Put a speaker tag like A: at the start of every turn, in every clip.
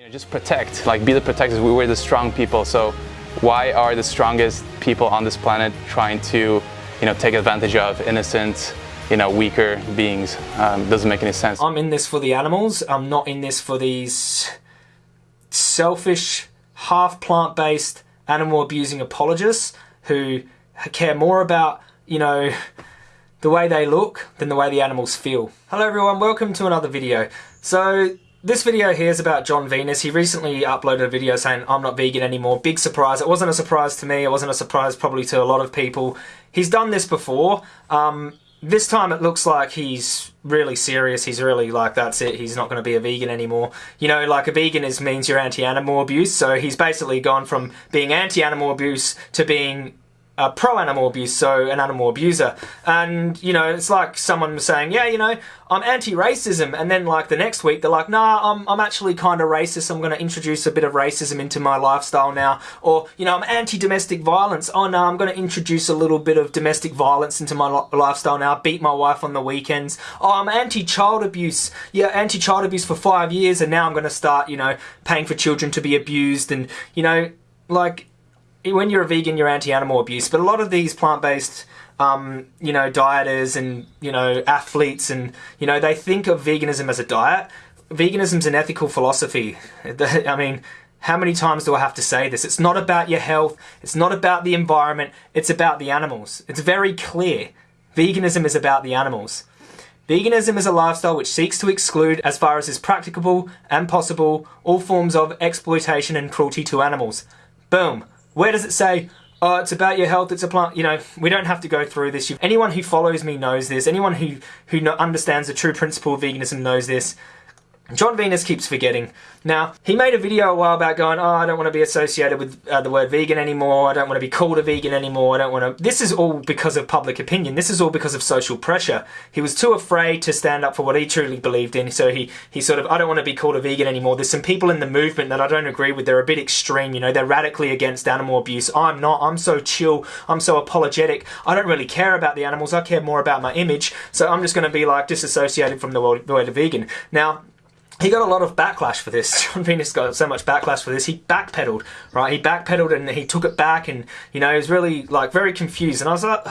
A: You know, just protect, like be the protectors. We were the strong people, so why are the strongest people on this planet trying to, you know, take advantage of innocent, you know, weaker beings? Um, doesn't make any sense.
B: I'm in this for the animals. I'm not in this for these selfish, half plant-based, animal abusing apologists who care more about, you know, the way they look than the way the animals feel. Hello everyone, welcome to another video. So this video here is about Jon Venus. He recently uploaded a video saying, I'm not vegan anymore. Big surprise. It wasn't a surprise to me. It wasn't a surprise probably to a lot of people. He's done this before. Um, this time it looks like he's really serious. He's really like, that's it. He's not going to be a vegan anymore. You know, like a vegan is means you're anti-animal abuse. So he's basically gone from being anti-animal abuse to being uh, pro animal abuse, so an animal abuser. And, you know, it's like someone saying, yeah, you know, I'm anti racism. And then, like, the next week, they're like, nah, I'm, I'm actually kind of racist. I'm going to introduce a bit of racism into my lifestyle now. Or, you know, I'm anti domestic violence. Oh, no, I'm going to introduce a little bit of domestic violence into my lifestyle now. Beat my wife on the weekends. Oh, I'm anti child abuse. Yeah, anti child abuse for five years. And now I'm going to start, you know, paying for children to be abused. And, you know, like, when you're a vegan, you're anti-animal abuse, but a lot of these plant-based, um, you know, dieters and you know athletes and you know they think of veganism as a diet. Veganism's an ethical philosophy. I mean, how many times do I have to say this? It's not about your health. It's not about the environment. It's about the animals. It's very clear. Veganism is about the animals. Veganism is a lifestyle which seeks to exclude, as far as is practicable and possible, all forms of exploitation and cruelty to animals. Boom. Where does it say, oh, it's about your health, it's a plant, you know, we don't have to go through this. Anyone who follows me knows this. Anyone who, who understands the true principle of veganism knows this. Jon Venus keeps forgetting. Now, he made a video a while back going, oh, I don't want to be associated with uh, the word vegan anymore, I don't want to be called a vegan anymore, I don't want to... This is all because of public opinion, this is all because of social pressure. He was too afraid to stand up for what he truly believed in, so he, he sort of, I don't want to be called a vegan anymore. There's some people in the movement that I don't agree with, they're a bit extreme, you know, they're radically against animal abuse. I'm not, I'm so chill, I'm so apologetic, I don't really care about the animals, I care more about my image, so I'm just going to be like disassociated from the word, the word vegan. Now, he got a lot of backlash for this. Jon Venus got so much backlash for this. He backpedaled, right? He backpedaled and he took it back, and you know, he was really like very confused. And I was like,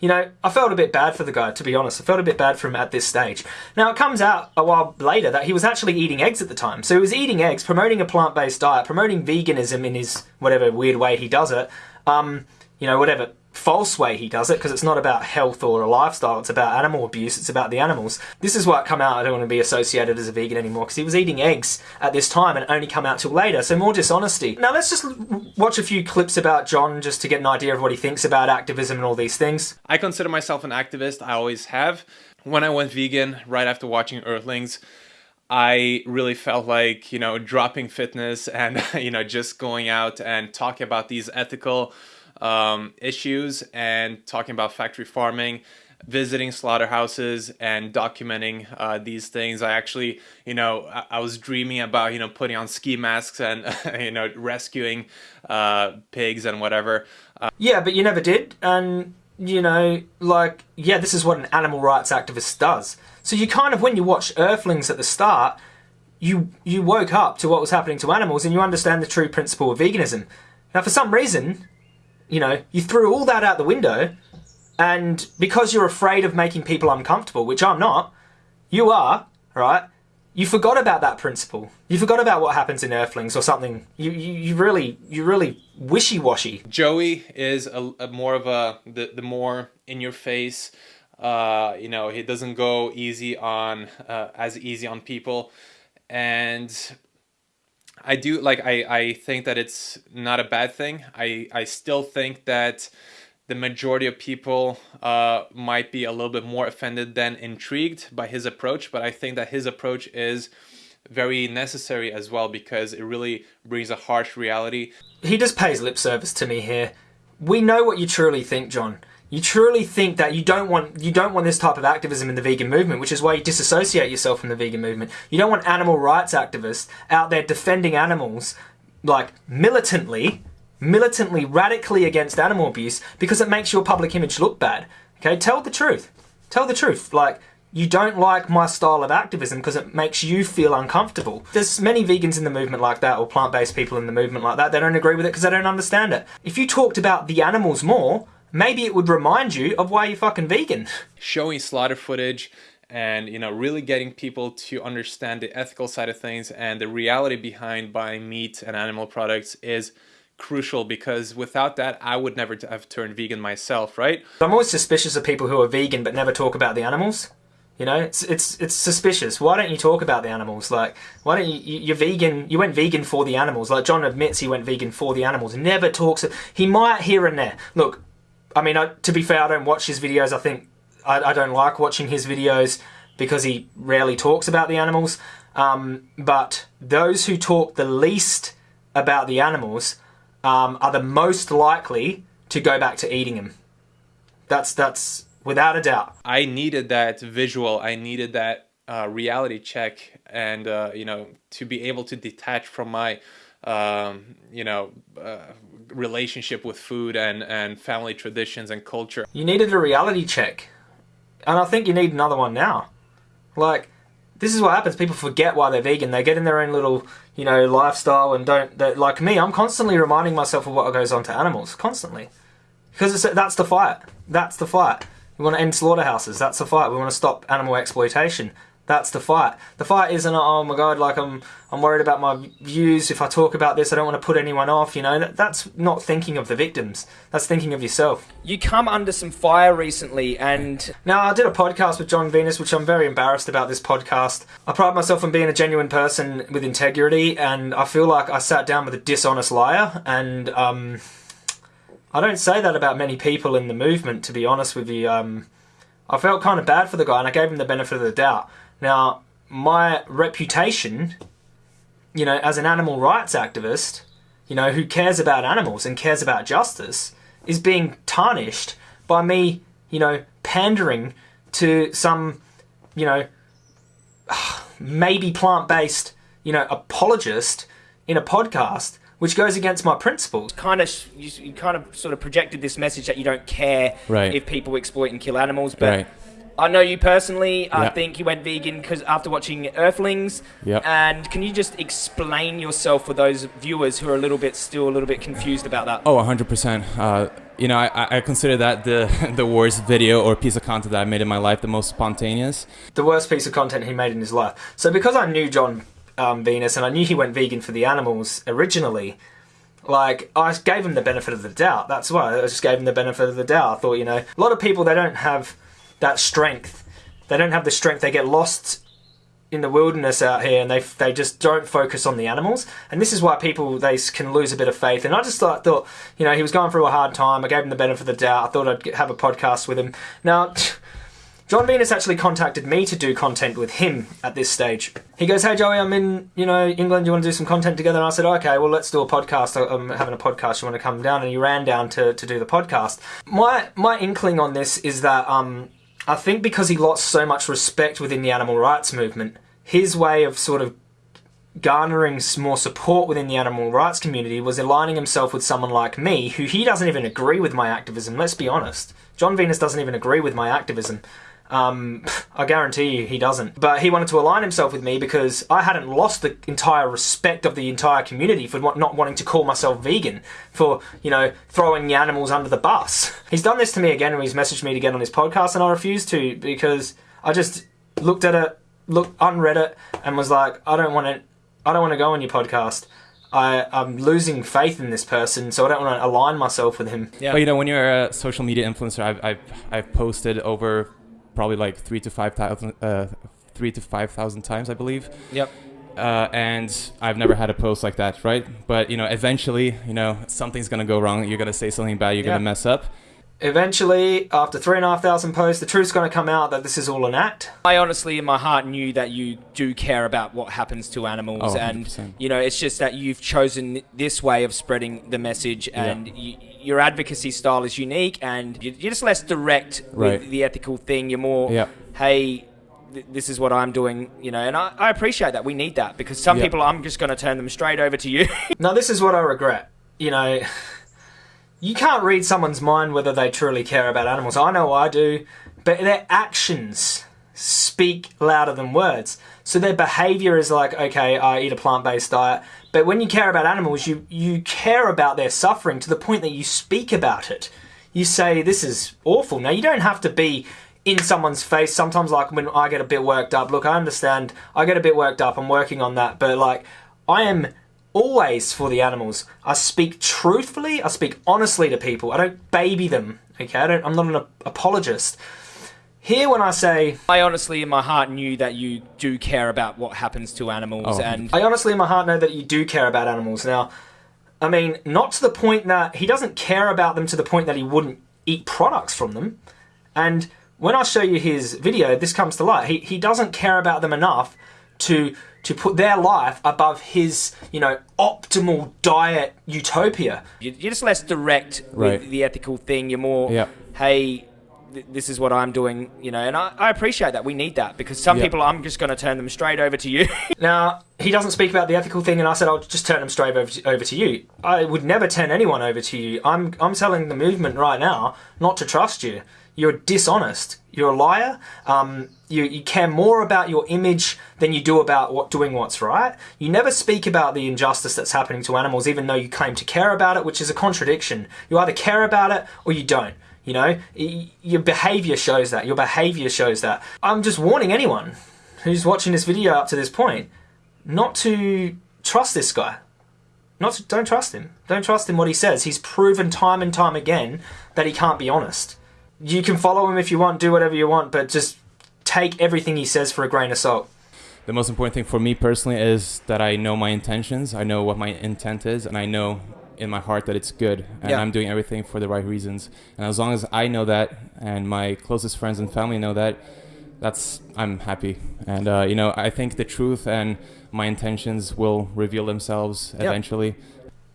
B: you know, I felt a bit bad for the guy, to be honest. I felt a bit bad for him at this stage. Now it comes out a while later that he was actually eating eggs at the time. So he was eating eggs, promoting a plant-based diet, promoting veganism in his whatever weird way he does it. Um, you know, whatever false way he does it because it's not about health or a lifestyle, it's about animal abuse, it's about the animals. This is what come out, I don't want to be associated as a vegan anymore because he was eating eggs at this time and only come out till later, so more dishonesty. Now let's just watch a few clips about Jon just to get an idea of what he thinks about activism and all these things.
C: I consider myself an activist, I always have. When I went vegan, right after watching Earthlings, I really felt like, you know, dropping fitness and, you know, just going out and talking about these ethical um, issues and talking about factory farming visiting slaughterhouses and documenting uh, these things. I actually, you know, I, I, was dreaming about, you know, putting on ski masks and, you know, rescuing uh, pigs and whatever.
B: Uh, yeah, but you never did. And, you know, like, yeah, this is what an animal rights activist does. So you kind of, when you watch Earthlings at the start, you, you woke up to what was happening to animals and you understand the true principle of veganism. Now, for some reason, you know, you threw all that out the window and because you're afraid of making people uncomfortable, which I'm not, you are, right? You forgot about that principle. You forgot about what happens in Earthlings or something. You you, you really you really wishy-washy.
C: Joey is a, a, more of a the, the more in your face uh, you know, he doesn't go easy on uh, as easy on people and I do like I I think that it's not a bad thing. I I still think that the majority of people uh, might be a little bit more offended than intrigued by his approach, but I think that his approach is very necessary as well because it really brings a harsh reality.
B: He just pays lip service to me here. We know what you truly think, Jon you truly think that you don't want you don't want this type of activism in the vegan movement, which is why you disassociate yourself from the vegan movement. You don't want animal rights activists out there defending animals like militantly, militantly, radically against animal abuse because it makes your public image look bad. Okay, tell the truth. Tell the truth. Like you don't like my style of activism because it makes you feel uncomfortable. There's many vegans in the movement like that, or plant based people in the movement like that. They don't agree with it because they don't understand it. If you talked about the animals more, maybe it would remind you of why you're fucking vegan.
C: Showing slaughter footage and you know really getting people to understand the ethical side of things and the reality behind buying meat and animal products is crucial because without that I would never have turned vegan myself, right?
B: I'm always suspicious of people who are vegan but never talk about the animals. You know, it's it's it's suspicious. Why don't you talk about the animals? Like, why don't you? You're vegan. You went vegan for the animals. Like Jon admits, he went vegan for the animals. Never talks. He might here and there. Look, I mean, I, to be fair, I don't watch his videos. I think I, I don't like watching his videos because he rarely talks about the animals. Um, but those who talk the least about the animals um, are the most likely to go back to eating them. That's that's without a doubt.
C: I needed that visual. I needed that uh, reality check, and uh, you know, to be able to detach from my, um, you know, uh, relationship with food and and family traditions and culture.
B: You needed a reality check, and I think you need another one now. Like, this is what happens. People forget why they're vegan. They get in their own little, you know, lifestyle and don't. Like me, I'm constantly reminding myself of what goes on to animals, constantly, because that's the fight. That's the fight. We want to end slaughterhouses. That's the fight. We want to stop animal exploitation. That's the fight. The fight isn't oh my god, like I'm I'm worried about my views. If I talk about this, I don't want to put anyone off. You know, that's not thinking of the victims. That's thinking of yourself.
D: You come under some fire recently, and
B: now I did a podcast with Jon Venus, which I'm very embarrassed about. This podcast. I pride myself on being a genuine person with integrity, and I feel like I sat down with a dishonest liar, and um, I don't say that about many people in the movement. To be honest with you, um, I felt kind of bad for the guy, and I gave him the benefit of the doubt. Now, my reputation, you know, as an animal rights activist, you know, who cares about animals and cares about justice, is being tarnished by me, you know, pandering to some, you know, maybe plant based, you know, apologist in a podcast which goes against my principles.
D: Kind of, you, you, kind of sort of projected this message that you don't care
E: right.
D: if people exploit and kill animals, but
E: right.
D: I know you personally. I
E: Yep.
D: think you went vegan because after watching Earthlings.
E: Yep.
D: And can you just explain yourself for those viewers who are a little bit still a little bit confused about that?
E: Oh, 100%. Uh, you know, I, I consider that the the worst video or piece of content that I made in my life, the most spontaneous.
B: the worst piece of content he made in his life. So because I knew Jon um, Venus and I knew he went vegan for the animals originally, like I gave him the benefit of the doubt. That's why I just gave him the benefit of the doubt. I thought, you know, a lot of people they don't have that strength. They don't have the strength. They get lost in the wilderness out here and they they just don't focus on the animals and this is why people they can lose a bit of faith and I just thought, thought you know he was going through a hard time I gave him the benefit of the doubt I thought I'd have a podcast with him now Jon Venus actually contacted me to do content with him at this stage. He goes, "Hey Joey, I'm in, you know, England. You want to do some content together?" And I said, "Okay, well, let's do a podcast. I'm having a podcast. You want to come down?" And he ran down to, to do the podcast. My my inkling on this is that um, I think because he lost so much respect within the animal rights movement, his way of sort of garnering more support within the animal rights community was aligning himself with someone like me, who he doesn't even agree with my activism. Let's be honest. Jon Venus doesn't even agree with my activism. Um, I guarantee you he doesn't. But he wanted to align himself with me because I hadn't lost the entire respect of the entire community for not wanting to call myself vegan, for, you know, throwing the animals under the bus. He's done this to me again when he's messaged me to get on his podcast and I refused to because I just looked at it, looked, unread it, and was like, I don't want to, I don't want to go on your podcast. I, I'm losing faith in this person, so I don't want to align myself with him.
D: Yeah.
E: But you know, when you're a social media influencer, I've I've, I've posted over probably like three to five thousand uh, three to five thousand times, I believe.
D: Yep.
E: Uh, and I've never had a post like that, right? But you know, eventually, you know, something's gonna go wrong. You're gonna say something bad. You're
B: Yeah.
E: gonna mess up.
B: Eventually, after three and a half thousand posts, the truth's going to come out that this is all an act.
D: I honestly, in my heart, knew that you do care about what happens to animals,
E: Oh,
D: and you know, it's just that you've chosen this way of spreading the message, and y your advocacy style is unique, and you- you're just less direct
E: Right.
D: with the ethical thing. You're more,
E: Yeah.
D: hey. This is what I'm doing, you know, and I, I appreciate that. We need that because some
E: Yeah.
D: people, I'm just going to turn them straight over to you.
B: Now, this is what I regret. You know, you can't read someone's mind whether they truly care about animals. I know I do, but their actions speak louder than words. So their behavior is like, okay, I eat a plant-based diet. But when you care about animals, you, you care about their suffering to the point that you speak about it. You say, this is awful. Now, you don't have to be in someone's face. Sometimes, like when I get a bit worked up, look, I understand. I get a bit worked up. I'm working on that. But like, I am always for the animals. I speak truthfully. I speak honestly to people. I don't baby them. Okay, I don't, I'm not an apologist. Here, when I say,
D: I honestly, in my heart, knew that you do care about what happens to animals,
E: Oh.
D: and
B: I honestly, in my heart, know that you do care about animals. Now, I mean, not to the point that he doesn't care about them to the point that he wouldn't eat products from them. And when I show you his video, this comes to light. He, he doesn't care about them enough to to put their life above his, you know, optimal diet utopia.
D: you- you're just less direct
E: Right.
D: with the ethical thing. You're more,
E: Yeah.
D: hey, th- this is what I'm doing, you know, and I, I appreciate that. We need that because some
E: Yeah.
D: people, I'm just going to turn them straight over to you.
B: Now, he doesn't speak about the ethical thing, and I said I'll just turn them straight over to, over to you. I would never turn anyone over to you. I'm, I'm telling the movement right now not to trust you. You're dishonest. You're a liar. Um, you, you care more about your image than you do about what doing what's right. You never speak about the injustice that's happening to animals, even though you claim to care about it, which is a contradiction. You either care about it or you don't. You know, your behavior shows that. Your behavior shows that. I'm just warning anyone who's watching this video up to this point not to trust this guy. Not to, don't trust him. Don't trust him what he says. He's proven time and time again that he can't be honest. You can follow him if you want, do whatever you want, but just take everything he says for a grain of salt.
E: The most important thing for me personally is that I know my intentions. I know what my intent is, and I know in my heart that it's good, and
D: Yeah.
E: I'm doing everything for the right reasons. And as long as I know that, and my closest friends and family know that, that's I'm happy. And uh, you know, I think the truth and my intentions will reveal themselves
B: Yeah.
E: eventually.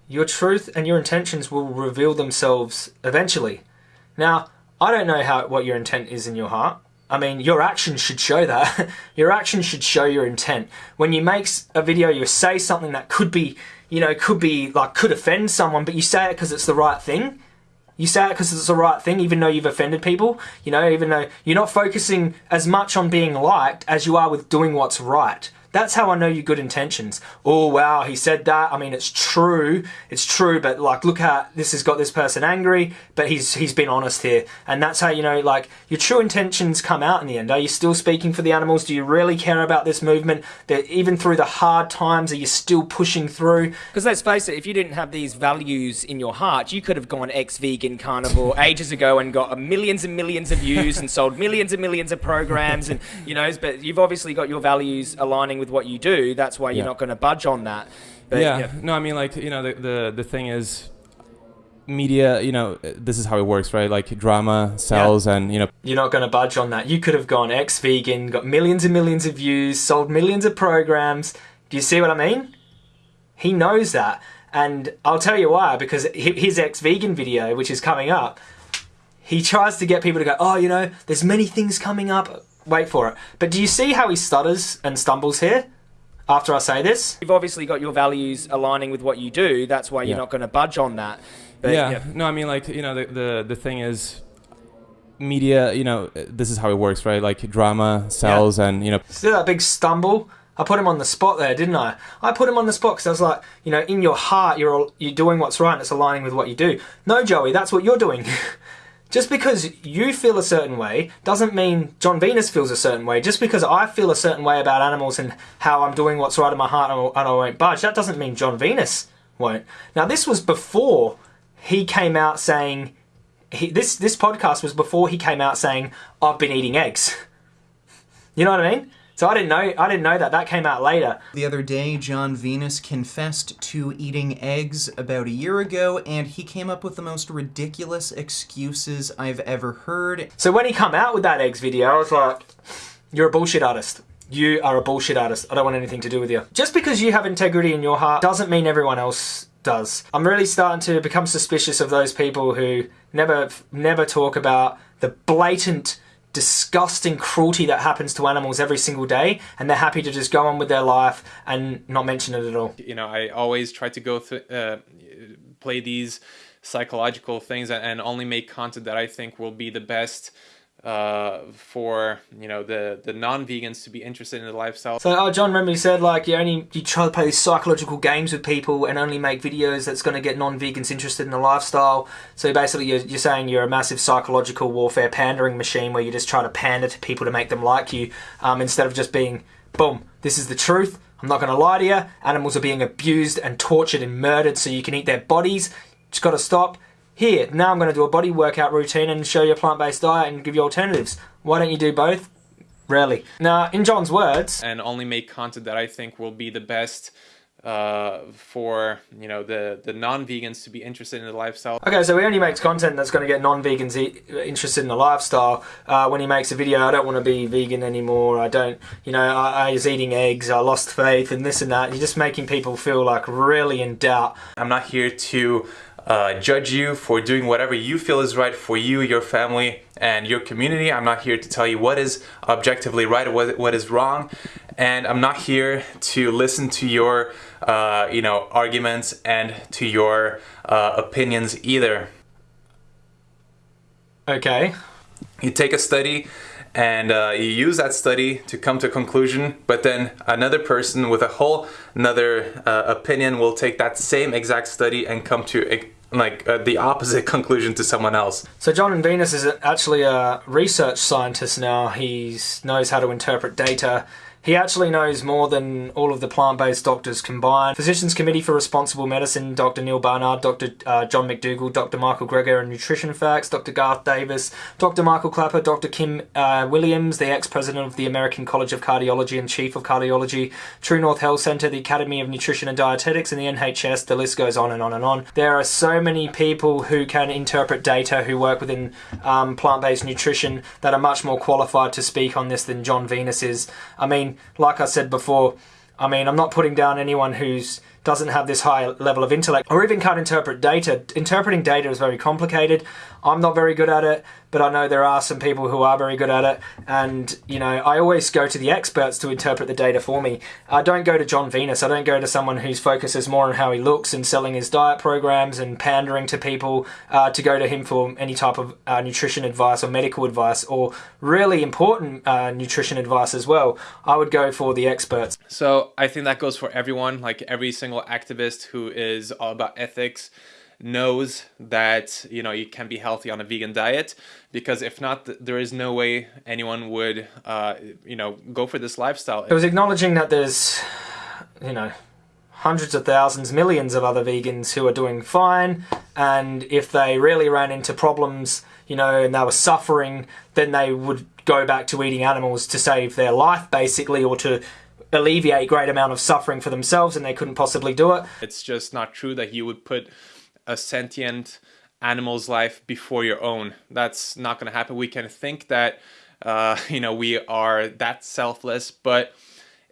B: Your truth and your intentions will reveal themselves eventually. Now, I don't know how what your intent is in your heart. I mean, your actions should show that. your actions should show your intent. When you make a video, you say something that could be, you know, could be like could offend someone, but you say it because it's the right thing. You say it because it's the right thing, even though you've offended people. You know, even though you're not focusing as much on being liked as you are with doing what's right. That's how I know you good intentions. Oh wow, he said that. I mean, it's true. It's true, but like, look how this has got this person angry. But he's he's been honest here, and that's how you know like your true intentions come out in the end. Are you still speaking for the animals? Do you really care about this movement? That even through the hard times, are you still pushing through?
D: Because let's face it, if you didn't have these values in your heart, you could have gone ex-vegan carnivore ages ago and got millions and millions of views and sold millions and millions of programs and you know. But you've obviously got your values aligning with what you do. That's why you're
E: Yeah.
D: not going to budge on that. But,
E: yeah. No, I mean, like you know, the the the thing is, media. You know, this is how it works, right? Like drama sells, and you know,
B: You're not going to budge on that. You could have gone ex-vegan, got millions and millions of views, sold millions of programs. Do you see what I mean? He knows that, and I'll tell you why. Because his ex-vegan video, which is coming up, he tries to get people to go, "Oh, you know, there's many things coming up. Wait for it." But do you see how he stutters and stumbles here? After I say this,
D: You've obviously got your values aligning with what you do. That's why you're
E: Yeah.
D: not going to budge on that. But,
E: yeah. No, I mean, like you know, the the the thing is, media. You know, this is how it works, right? Like drama sells, and you know,
B: See that big stumble? I put him on the spot there, didn't I? I put him on the spot because I was like, you know, in your heart, you're all, you're doing what's right and it's aligning with what you do. No, Joey, that's what you're doing. Just because you feel a certain way doesn't mean Jon Venus feels a certain way. Just because I feel a certain way about animals and how I'm doing what's right in my heart and I won't budge, that doesn't mean Jon Venus won't. Now, this was before he came out saying, he, this, this podcast was before he came out saying, I've been eating eggs. You know what I mean? So I didn't know. I didn't know that. That came out later.
F: The other day, Jon Venus confessed to eating eggs about a year ago, and he came up with the most ridiculous excuses I've ever heard.
B: So when he come out with that eggs video, I was like, "You're a bullshit artist. You are a bullshit artist. I don't want anything to do with you." Just because you have integrity in your heart doesn't mean everyone else does. I'm really starting to become suspicious of those people who never, never talk about the blatant. Disgusting cruelty that happens to animals every single day, and they're happy to just go on with their life and not mention it at all.
C: you know i always try to go through uh, play these psychological things and, and only make content that i think will be the best uh, for you know the the non-vegans to be interested in the lifestyle.
B: So, oh, Jon, you said like you only you try to play these psychological games with people and only make videos that's going to get non-vegans interested in the lifestyle. So basically, you're, you're saying you're a massive psychological warfare pandering machine where you just try to pander to people to make them like you um, instead of just being, boom, this is the truth. I'm not going to lie to you. Animals are being abused and tortured and murdered so you can eat their bodies. Just got to stop. Here, now I'm going to do a body workout routine and show you a plant-based diet and give you alternatives. Why don't you do both? Rarely. Now, in Jon's words,
C: and only make content that I think will be the best uh, for you know the the non-vegans to be interested in the lifestyle.
B: Okay, so he only makes content that's going to get non-vegans e interested in the lifestyle. Uh, when he makes a video, I don't want to be vegan anymore. I don't, you know, I, I was eating eggs. I lost faith, and this and that. You're just making people feel like really in doubt.
A: I'm not here to uh, judge you for doing whatever you feel is right for you, your family, and your community. I'm not here to tell you what is objectively right or what, what is wrong. And I'm not here to listen to your, uh, you know, arguments and to your uh, opinions either.
B: Okay.
A: You take a study and uh, you use that study to come to a conclusion but then another person with a whole another uh, opinion will take that same exact study and come to a, like uh, the opposite conclusion to someone else.
B: So Jon and Venus is actually a research scientist now. He knows how to interpret data he actually knows more than all of the plant-based doctors combined. Physicians Committee for Responsible Medicine, Dr. Neal Barnard, Dr. Uh, John McDougall, Dr. Michael Greger and Nutrition Facts, Dr. Garth Davis, Dr. Michael Klaper, Dr. Kim uh, Williams, the ex-president of the American College of Cardiology and Chief of Cardiology, True North Health Center, the Academy of Nutrition and Dietetics, and the NHS. The list goes on and on and on. There are so many people who can interpret data who work within um, plant-based nutrition that are much more qualified to speak on this than Jon Venus is. I mean, like I said before, I mean, I'm not putting down anyone who's doesn't have this high level of intellect or even can't interpret data. Interpreting data is very complicated. I'm not very good at it, but I know there are some people who are very good at it. And, you know, I always go to the experts to interpret the data for me. I don't go to Jon Venus. I don't go to someone whose focus is more on how he looks and selling his diet programs and pandering to people uh, to go to him for any type of uh, nutrition advice or medical advice or really important uh, nutrition advice as well. I would go for the experts.
C: So I think that goes for everyone, like every single activist who is all about ethics knows that you know you can be healthy on a vegan diet because if not there is no way anyone would uh, you know go for this lifestyle.
B: It was acknowledging that there's you know hundreds of thousands millions of other vegans who are doing fine and if they really ran into problems you know and they were suffering then they would go back to eating animals to save their life basically or to alleviate great amount of suffering for themselves and they couldn't possibly do it
C: it's just not true that you would put a sentient animal's life before your own. That's not going to happen. We can think that, uh, you know, we are that selfless, but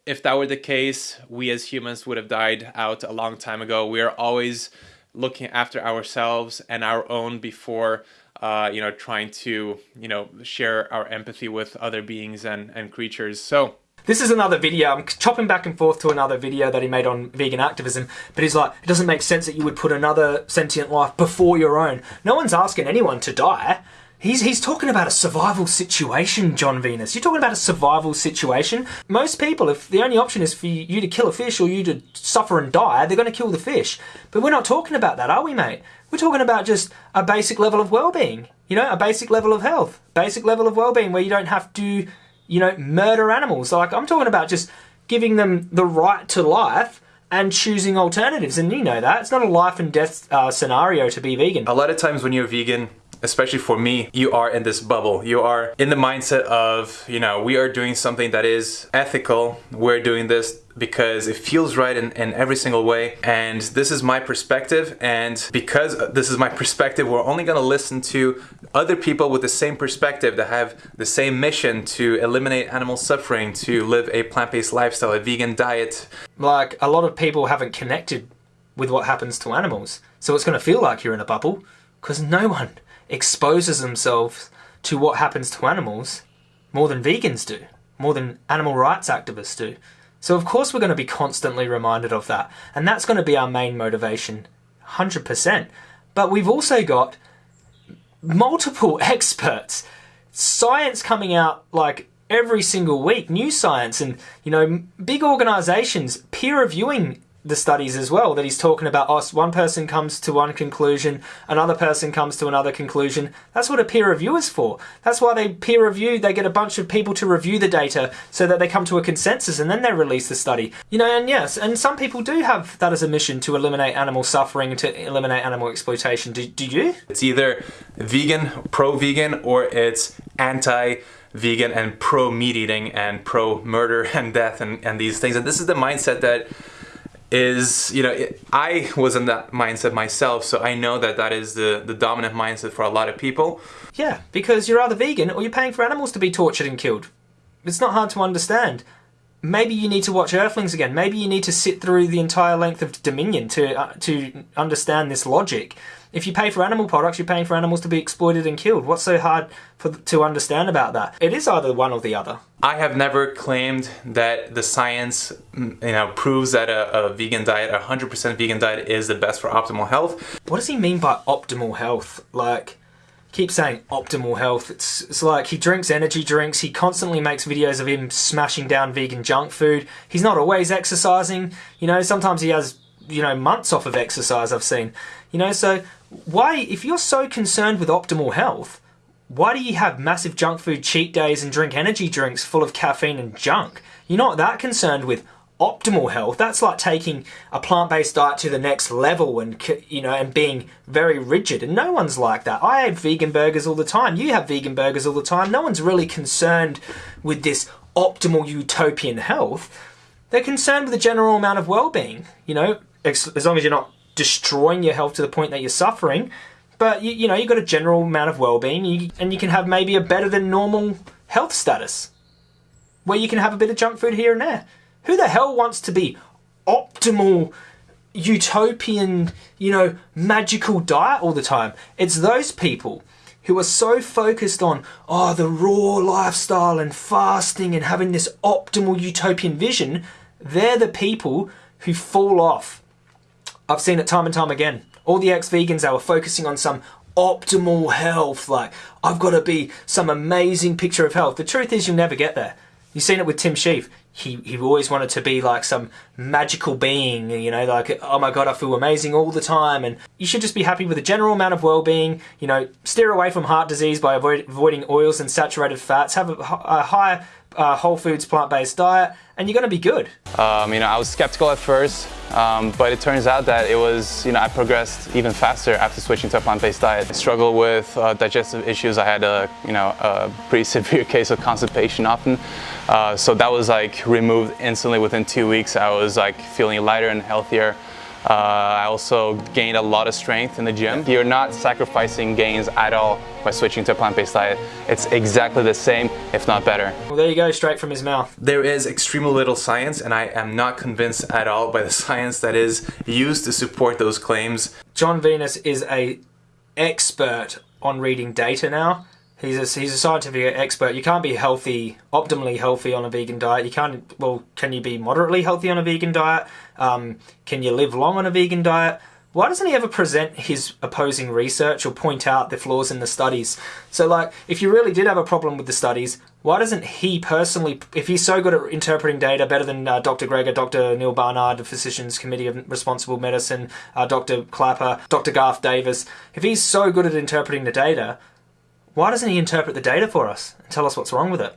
C: if that were the case, we as humans would have died out a long time ago. We are always looking after ourselves and our own before uh, you know trying to you know share our empathy with other beings and and creatures so
B: this is another video. I'm chopping back and forth to another video that he made on vegan activism, but he's like, it doesn't make sense that you would put another sentient life before your own. No one's asking anyone to die. He's, he's talking about a survival situation, Jon Venus. You're talking about a survival situation. Most people, if the only option is for you to kill a fish or you to suffer and die, they're going to kill the fish. But we're not talking about that, are we, mate? We're talking about just a basic level of well-being. You know, a basic level of health, basic level of well-being where you don't have to you know, murder animals. Like I'm talking about just giving them the right to life and choosing alternatives. And you know that it's not a life and death uh, scenario to be vegan.
A: A lot of times when you're vegan, especially for me, you are in this bubble. You are in the mindset of, you know, we are doing something that is ethical. We're doing this because it feels right in, in every single way. And this is my perspective. And because this is my perspective, we're only going to listen to other people with the same perspective that have the same mission to eliminate animal suffering, to live a plant-based lifestyle, a vegan diet.
B: Like a lot of people haven't connected with what happens to animals. So it's going to feel like you're in a bubble because no one exposes themselves to what happens to animals more than vegans do, more than animal rights activists do. So of course we're going to be constantly reminded of that. And that's going to be our main motivation, 100%. But we've also got multiple experts science coming out like every single week, new science, and you know, big organizations peer reviewing the studies as well that he's talking about oh, us one person comes to one conclusion another person comes to another conclusion. That's what a peer review is for. That's why they peer review they get a bunch of people to review the data so that they come to a consensus and then they release the study. You know and yes and some people do have that as a mission to eliminate animal suffering to eliminate animal exploitation. Do, do you?
A: It's either vegan pro-vegan or it's anti vegan and pro meat eating and pro murder and death and, and these things. And this is the mindset that is you know it, I was in that mindset myself so I know that that is the the dominant mindset for a lot of people.
B: Yeah because you're either vegan or you're paying for animals to be tortured and killed. It's not hard to understand. Maybe you need to watch Earthlings again. Maybe you need to sit through the entire length of Dominion to uh, to understand this logic if you pay for animal products, you're paying for animals to be exploited and killed. What's so hard for, to understand about that? It is either one or the other.
A: I have never claimed that the science mm, you know, proves that a, a vegan diet, a 100% vegan diet is the best for optimal health.
B: What does he mean by optimal health? Like, keep saying optimal health. It's, it's like he drinks energy drinks. He constantly makes videos of him smashing down vegan junk food. He's not always exercising. You know, sometimes he has, you know, months off of exercise I've seen. You know, so why, if you're so concerned with optimal health, why do you have massive junk food cheat days and drink energy drinks full of caffeine and junk? You're not that concerned with optimal health. That's like taking a plant-based diet to the next level and you know and being very rigid. And no one's like that. I have vegan burgers all the time. You have vegan burgers all the time. No one's really concerned with this optimal utopian health. They're concerned with the general amount of well-being. You know, as long as you're not destroying your health to the point that you're suffering. But you, you know, you've got a general amount of well-being, and you can have maybe a better than normal health status, where you can have a bit of junk food here and there. Who the hell wants to be optimal, utopian, you know, magical diet all the time? It's those people who are so focused on, oh, the raw lifestyle and fasting and having this optimal utopian vision. They're the people who fall off I've seen it time and time again. All the ex-vegans that were focusing on some optimal health, like I've got to be some amazing picture of health. The truth is you'll never get there. You've seen it with Tim Shieff. He, he always wanted to be like some magical being, you know, like, oh my god, I feel amazing all the time. And you should just be happy with a general amount of well-being, you know, steer away from heart disease by avoid, avoiding oils and saturated fats, have a, a high uh, whole foods plant-based diet, and you're going to be good.
A: Um, you know, I was skeptical at first, um, but it turns out that it was, you know, I progressed even faster after switching to a plant-based diet. I struggled with uh, digestive issues. I had a, you know, a pretty severe case of constipation often. Uh, so that was like removed instantly within two weeks. I was like feeling lighter and healthier. Uh, I also gained a lot of strength in the gym. You're not sacrificing gains at all by switching to a plant-based diet. It's exactly the same, if not better.
B: Well, there you go, straight from his mouth.
A: There is extremely little science, and I am not convinced at all by the science that is used to support those claims.
B: Jon Venus is a expert on reading data now. He's a, he's a scientific expert. You can't be healthy, optimally healthy on a vegan diet. You can't, well, can you be moderately healthy on a vegan diet? Um, can you live long on a vegan diet? Why doesn't he ever present his opposing research or point out the flaws in the studies? So, like, if you really did have a problem with the studies, why doesn't he personally, if he's so good at interpreting data, better than uh, Dr. Greger, Dr. Neal Barnard, the Physicians Committee of Responsible Medicine, uh, Dr. Klaper, Dr. Garth Davis, if he's so good at interpreting the data, why doesn't he interpret the data for us and tell us what's wrong with it?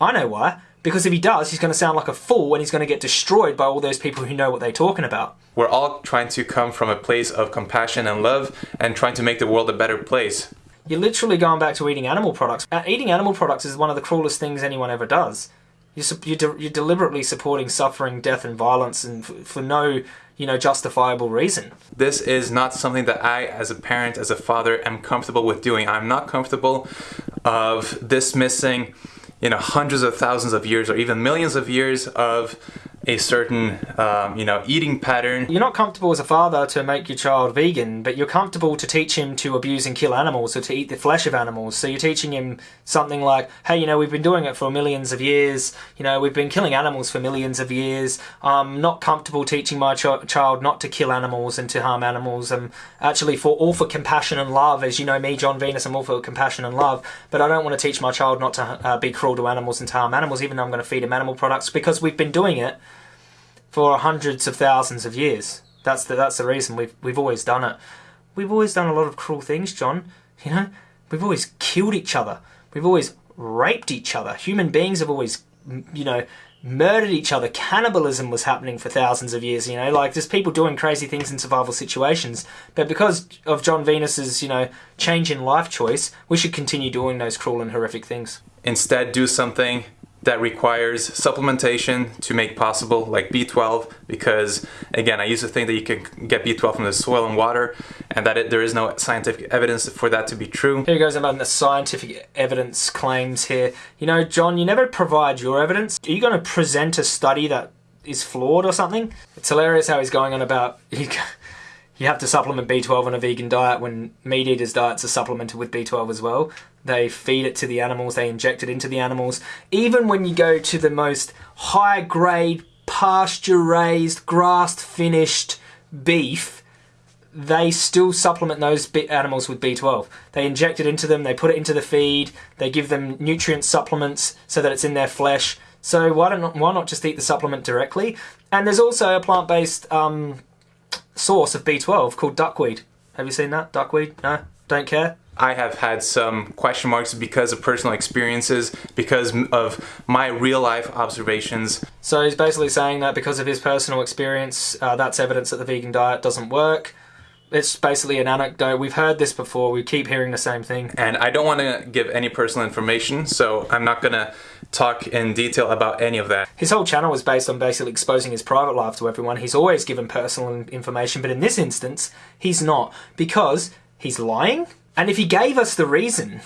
B: I know why. Because if he does, he's going to sound like a fool and he's going to get destroyed by all those people who know what they're talking about.
A: We're all trying to come from a place of compassion and love and trying to make the world a better place.
B: You're literally going back to eating animal products. Uh, eating animal products is one of the cruelest things anyone ever does. You're, you're, de you're deliberately supporting suffering, death and violence and for no you know, justifiable reason.
A: This is not something that I, as a parent, as a father, am comfortable with doing. I'm not comfortable of dismissing, you know, hundreds of thousands of years or even millions of years of a certain, um, you know, eating pattern.
B: You're not comfortable as a father to make your child vegan, but you're comfortable to teach him to abuse and kill animals or to eat the flesh of animals. So you're teaching him something like, hey, you know, we've been doing it for millions of years. You know, we've been killing animals for millions of years. I'm not comfortable teaching my ch- child not to kill animals and to harm animals. I'm actually for all for compassion and love. As you know me, Jon Venus, I'm all for compassion and love. But I don't want to teach my child not to uh, be cruel to animals and to harm animals, even though I'm going to feed him animal products because we've been doing it for hundreds of thousands of years. That's the that's the reason we've we've always done it. We've always done a lot of cruel things, Jon. You know, we've always killed each other. We've always raped each other. Human beings have always, you know, murdered each other. Cannibalism was happening for thousands of years. You know, like there's people doing crazy things in survival situations. But because of Jon Venus's, you know, change in life choice, we should continue doing those cruel and horrific things.
A: Instead, do something that requires supplementation to make possible, like B12, because again, I used to think that you can get B12 from the soil and water, and that it, there is no scientific evidence for that to be true.
B: Here goes about the scientific evidence claims here. You know, Jon, you never provide your evidence. Are you going to present a study that is flawed or something? It's hilarious how he's going on about. You have to supplement B12 on a vegan diet when meat eaters' diets are supplemented with B12 as well. They feed it to the animals, they inject it into the animals. Even when you go to the most high grade, pasture raised, grass finished beef, they still supplement those animals with B12. They inject it into them, they put it into the feed, they give them nutrient supplements so that it's in their flesh. So why don't why not just eat the supplement directly? And there's also a plant-based um, source of B12 called duckweed. Have you seen that? Duckweed? No? Don't care?
A: I have had some question marks because of personal experiences, because of my real life observations.
B: So he's basically saying that because of his personal experience, uh, that's evidence that the vegan diet doesn't work. It's basically an anecdote. We've heard this before. We keep hearing the same thing.
A: And I don't want to give any personal information, so I'm not going to talk in detail about any of that.
B: His whole channel was based on basically exposing his private life to everyone. He's always given personal information, but in this instance, he's not because he's lying. And if he gave us the reason,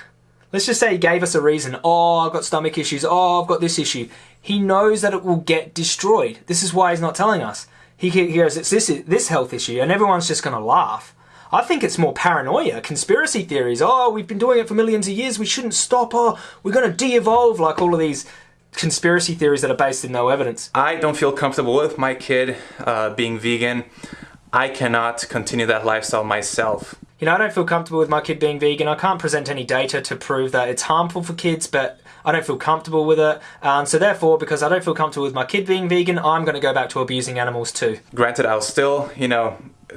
B: let's just say he gave us a reason, oh, I've got stomach issues, oh, I've got this issue, he knows that it will get destroyed. This is why he's not telling us. He hears it's this, this health issue, and everyone's just going to laugh. I think it's more paranoia, conspiracy theories. Oh, we've been doing it for millions of years. We shouldn't stop. Oh, we're going to de-evolve. Like all of these conspiracy theories that are based in no evidence.
A: I don't feel comfortable with my kid uh, being vegan. I cannot continue that lifestyle myself.
B: You know, I don't feel comfortable with my kid being vegan. I can't present any data to prove that it's harmful for kids, but I don't feel comfortable with it. Um, so therefore, because I don't feel comfortable with my kid being vegan, I'm going to go back to abusing animals too.
A: Granted, I'll still, you know,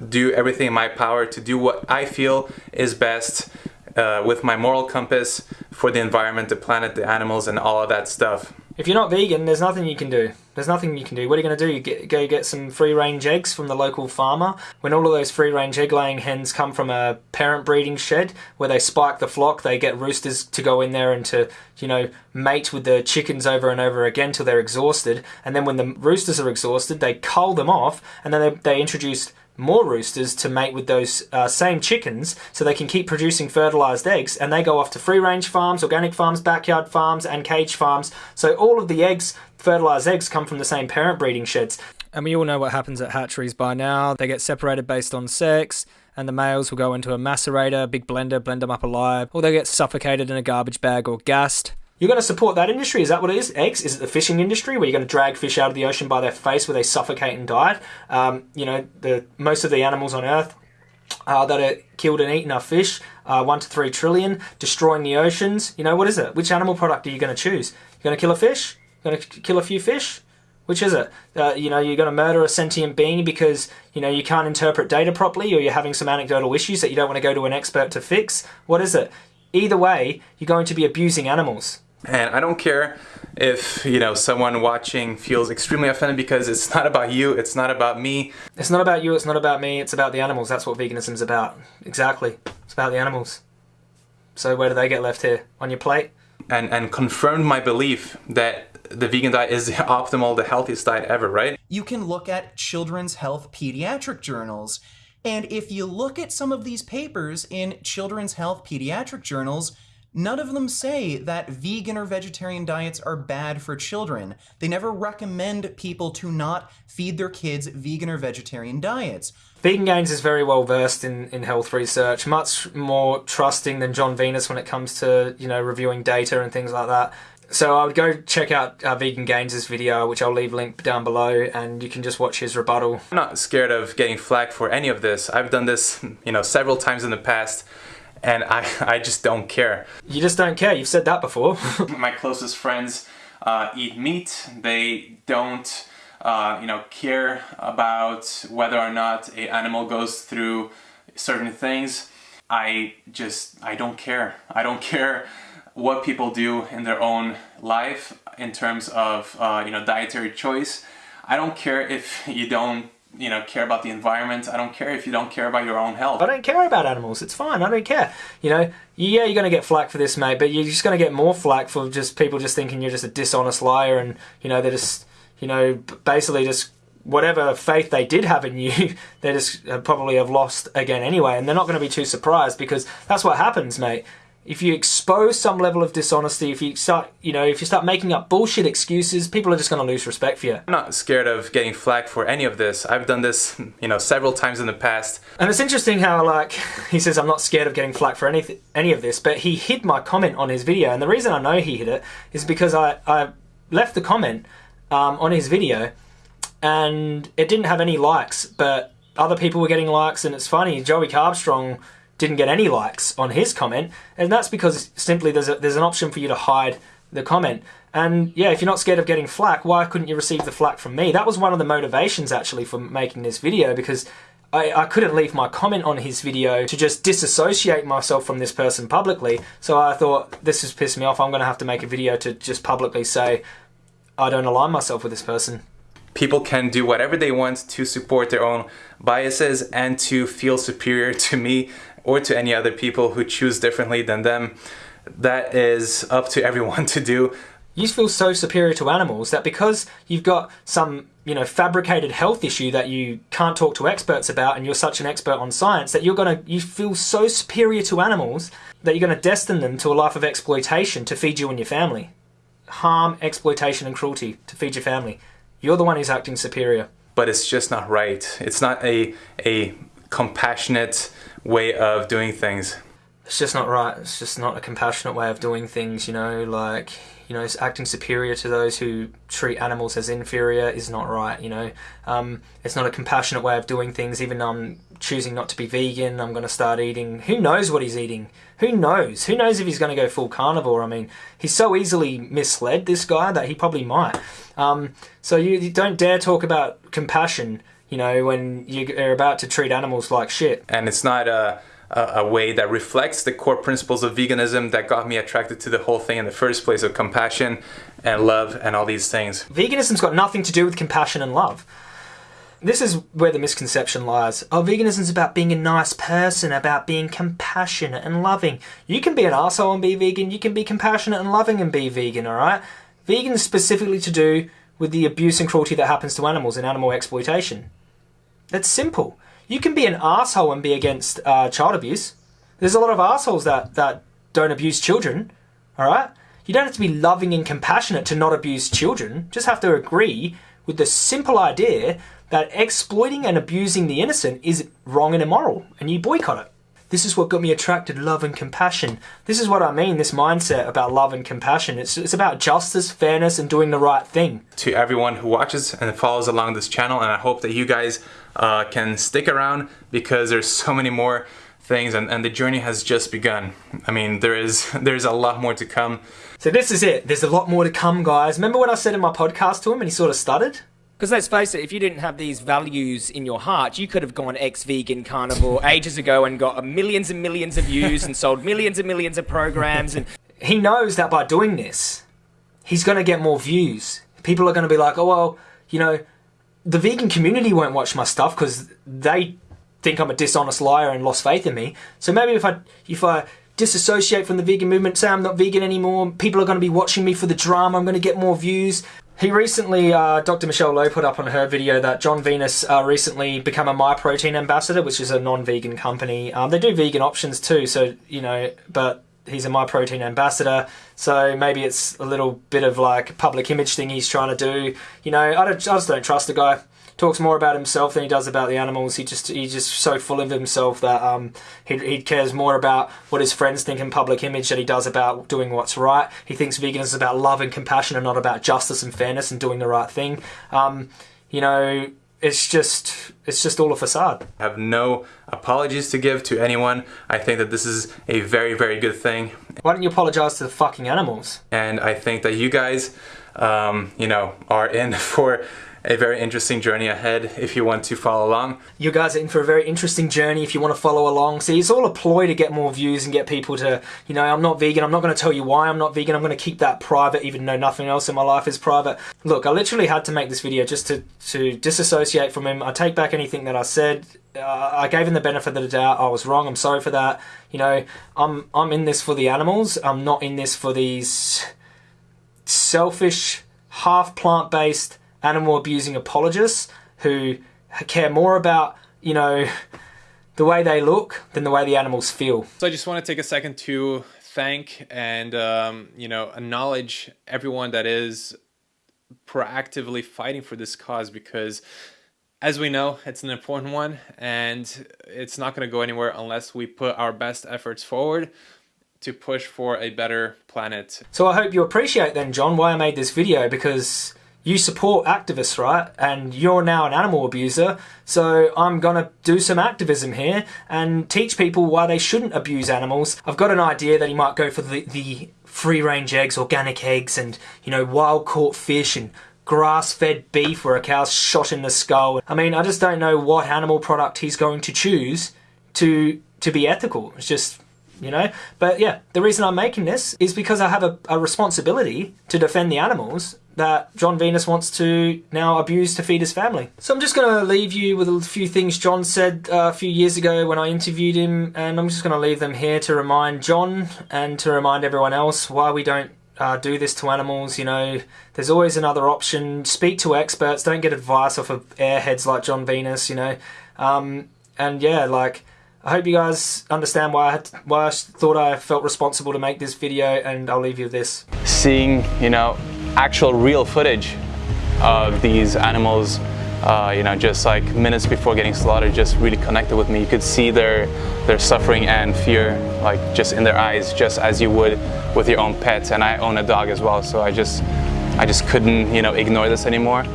A: do everything in my power to do what I feel is best uh, with my moral compass for the environment, the planet, the animals, and all of that stuff.
B: If you're not vegan, there's nothing you can do. There's nothing you can do. What are you going to do? You get, go get some free range eggs from the local farmer. When all of those free range egg laying hens come from a parent breeding shed where they spike the flock, they get roosters to go in there and to, you know, mate with the chickens over and over again till they're exhausted. And then when the roosters are exhausted, they cull them off and then they, they introduce more roosters to mate with those uh, same chickens so they can keep producing fertilized eggs and they go off to free range farms, organic farms, backyard farms and cage farms. So all of the eggs, fertilized eggs come from the same parent breeding sheds. And we all know what happens at hatcheries by now. They get separated based on sex and the males will go into a macerator, a big blender, blend them up alive, or they get suffocated in a garbage bag or gassed. You're going to support that industry? Is that what it is? Eggs? Is it the fishing industry where you're going to drag fish out of the ocean by their face where they suffocate and die? Um, you know, the most of the animals on Earth uh, that are killed and eaten are fish, uh, one to three trillion, destroying the oceans. You know, what is it? Which animal product are you going to choose? You're going to kill a fish? You're going to kill a few fish? Which is it? Uh, you know, you're going to murder a sentient being because, you know, you can't interpret data properly or you're having some anecdotal issues that you don't want to go to an expert to fix? What is it? Either way, you're going to be abusing animals.
A: And I don't care if, you know, someone watching feels extremely offended because it's not about you, it's not about me.
B: It's not about you, it's not about me, it's about the animals. That's what veganism's about. Exactly. It's about the animals. So where do they get left here? On your plate?
A: And and confirmed my belief that the vegan diet is the optimal, the healthiest diet ever, right?
F: You can look at children's health pediatric journals. And if you look at some of these papers in children's health pediatric journals, None of them say that vegan or vegetarian diets are bad for children. They never recommend people to not feed their kids vegan or vegetarian diets.
B: Vegan Gains is very well versed in, in health research, much more trusting than Jon Venus when it comes to you know reviewing data and things like that. So I would go check out uh, Vegan Gains' video, which I'll leave linked down below, and you can just watch his rebuttal.
A: I'm not scared of getting flack for any of this. I've done this, you know, several times in the past and I, I just don't care.
B: You just don't care. You've said that before.
A: My closest friends uh, eat meat. They don't, uh, you know, care about whether or not a animal goes through certain things. I just, I don't care. I don't care what people do in their own life in terms of, uh, you know, dietary choice. I don't care if you don't you know, care about the environment. I don't care if you don't care about your own health.
B: I don't care about animals. It's fine. I don't care. You know, yeah, you're going to get flack for this, mate, but you're just going to get more flack for just people just thinking you're just a dishonest liar and, you know, they're just, you know, basically just whatever faith they did have in you, they just uh, probably have lost again anyway. And they're not going to be too surprised because that's what happens, mate if you expose some level of dishonesty, if you start, you know, if you start making up bullshit excuses, people are just going to lose respect for you.
A: I'm not scared of getting flack for any of this. I've done this, you know, several times in the past.
B: And it's interesting how, like, he says, I'm not scared of getting flack for any, any of this, but he hid my comment on his video. And the reason I know he hid it is because I, I left the comment um, on his video and it didn't have any likes, but other people were getting likes. And it's funny, Joey Carbstrong didn't get any likes on his comment, and that's because simply there's a, there's an option for you to hide the comment. And yeah, if you're not scared of getting flack, why couldn't you receive the flack from me? That was one of the motivations actually for making this video because I, I couldn't leave my comment on his video to just disassociate myself from this person publicly. So I thought this has pissed me off. I'm going to have to make a video to just publicly say I don't align myself with this person.
A: People can do whatever they want to support their own biases and to feel superior to me or to any other people who choose differently than them. That is up to everyone to do.
B: You feel so superior to animals that because you've got some, you know, fabricated health issue that you can't talk to experts about and you're such an expert on science that you're going to you feel so superior to animals that you're going to destine them to a life of exploitation to feed you and your family. Harm, exploitation and cruelty to feed your family. You're the one who's acting superior.
A: But it's just not right. It's not a a compassionate way of doing things.
B: It's just not right. It's just not a compassionate way of doing things, you know, like, you know, acting superior to those who treat animals as inferior is not right, you know. Um, it's not a compassionate way of doing things, even though I'm choosing not to be vegan, I'm going to start eating. Who knows what he's eating? Who knows? Who knows if he's going to go full carnivore? I mean, he's so easily misled, this guy, that he probably might. Um, so you, you don't dare talk about compassion you know, when you're about to treat animals like shit.
A: And it's not a, a, a, way that reflects the core principles of veganism that got me attracted to the whole thing in the first place of compassion and love and all these things.
B: Veganism's got nothing to do with compassion and love. This is where the misconception lies. Oh, veganism's about being a nice person, about being compassionate and loving. You can be an asshole and be vegan, you can be compassionate and loving and be vegan, alright? Vegan is specifically to do with the abuse and cruelty that happens to animals and animal exploitation. It's simple. You can be an asshole and be against uh, child abuse. There's a lot of assholes that, that don't abuse children, all right? You don't have to be loving and compassionate to not abuse children. Just have to agree with the simple idea that exploiting and abusing the innocent is wrong and immoral, and you boycott it. This is what got me attracted love and compassion. This is what I mean, this mindset about love and compassion. It's, it's about justice, fairness, and doing the right thing.
A: To everyone who watches and follows along this channel, and I hope that you guys uh, can stick around because there's so many more things and, and the journey has just begun. I mean, there is there's a lot more to come.
B: So this is it. There's a lot more to come, guys. Remember what I said in my podcast to him and he sort of stuttered?
D: Because let's face it, if you didn't have these values in your heart, you could have gone ex-vegan carnivore ages ago and got millions and millions of views and sold millions and millions of programs. And
B: he knows that by doing this, he's going to get more views. People are going to be like, oh well, you know, the vegan community won't watch my stuff because they think I'm a dishonest liar and lost faith in me. So maybe if I if I disassociate from the vegan movement, say I'm not vegan anymore, people are going to be watching me for the drama. I'm going to get more views. He recently, uh, Dr. Michelle Lowe put up on her video that Jon Venus uh, recently become a MyProtein ambassador, which is a non-vegan company. Um, they do vegan options too, so, you know, but he's a My Protein ambassador, so maybe it's a little bit of like public image thing he's trying to do. You know, I, I just don't trust the guy. Talks more about himself than he does about the animals. He just he's just so full of himself that um, he, he cares more about what his friends think in public image than he does about doing what's right. He thinks veganism is about love and compassion and not about justice and fairness and doing the right thing. Um, you know, it's just it's just all a facade.
A: I have no apologies to give to anyone. I think that this is a very very good thing.
B: Why don't you apologize to the fucking animals?
A: And I think that you guys, um, you know, are in for a very interesting journey ahead if you want to follow along.
B: You guys are in for a very interesting journey if you want to follow along. See, it's all a ploy to get more views and get people to, you know, I'm not vegan. I'm not going to tell you why I'm not vegan. I'm going to keep that private, even though nothing else in my life is private. Look, I literally had to make this video just to, to disassociate from him. I take back anything that I said. Uh, I gave him the benefit of the doubt. I was wrong. I'm sorry for that. You know, I'm I'm in this for the animals. I'm not in this for these selfish, half plant-based animal abusing apologists who care more about, you know, the way they look than the way the animals feel.
C: So I just want to take a second to thank and, um, you know, acknowledge everyone that is proactively fighting for this cause because as we know, it's an important one and it's not going to go anywhere unless we put our best efforts forward to push for a better planet.
B: So I hope you appreciate then, Jon, why I made this video because you support activists, right? And you're now an animal abuser. So I'm to do some activism here and teach people why they shouldn't abuse animals. I've got an idea that he might go for the, the free range eggs, organic eggs, and, you know, wild caught fish and grass fed beef where a cow's shot in the skull. I mean, I just don't know what animal product he's going to choose to to be ethical. It's just you know? But yeah, the reason I'm making this is because I have a, a responsibility to defend the animals that Jon Venus wants to now abuse to feed his family. So I'm just going to leave you with a few things Jon said uh, a few years ago when I interviewed him, and I'm just going to leave them here to remind Jon and to remind everyone else why we don't uh, do this to animals. You know, there's always another option. Speak to experts. Don't get advice off of airheads like Jon Venus. You know, um, and yeah, like I hope you guys understand why I, to, why I thought I felt responsible to make this video, and I'll leave you with this.
A: Seeing, you know, actual real footage of these animals, uh, you know, just like minutes before getting slaughtered, just really connected with me. You could see their their suffering and fear, like just in their eyes, just as you would with your own pets. And I own a dog as well, so I just I just couldn't, you know, ignore this anymore.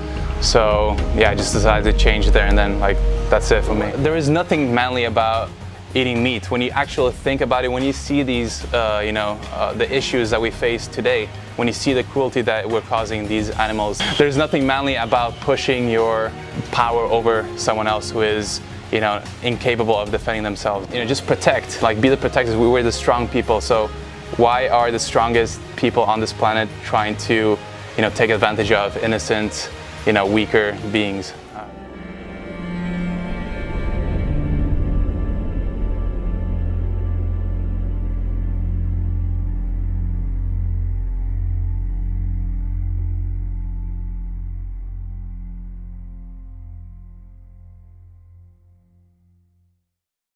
A: So yeah, I just decided to change there, and then like that's it for me. There is nothing manly about eating meat. When you actually think about it, when you see these, uh, you know, uh, the issues that we face today, when you see the cruelty that we're causing these animals, there's nothing manly about pushing your power over someone else who is you know, incapable of defending themselves. You know, just protect, like be the protectors. We were the strong people. So why are the strongest people on this planet trying to, you know, take advantage of innocent, you know, weaker beings?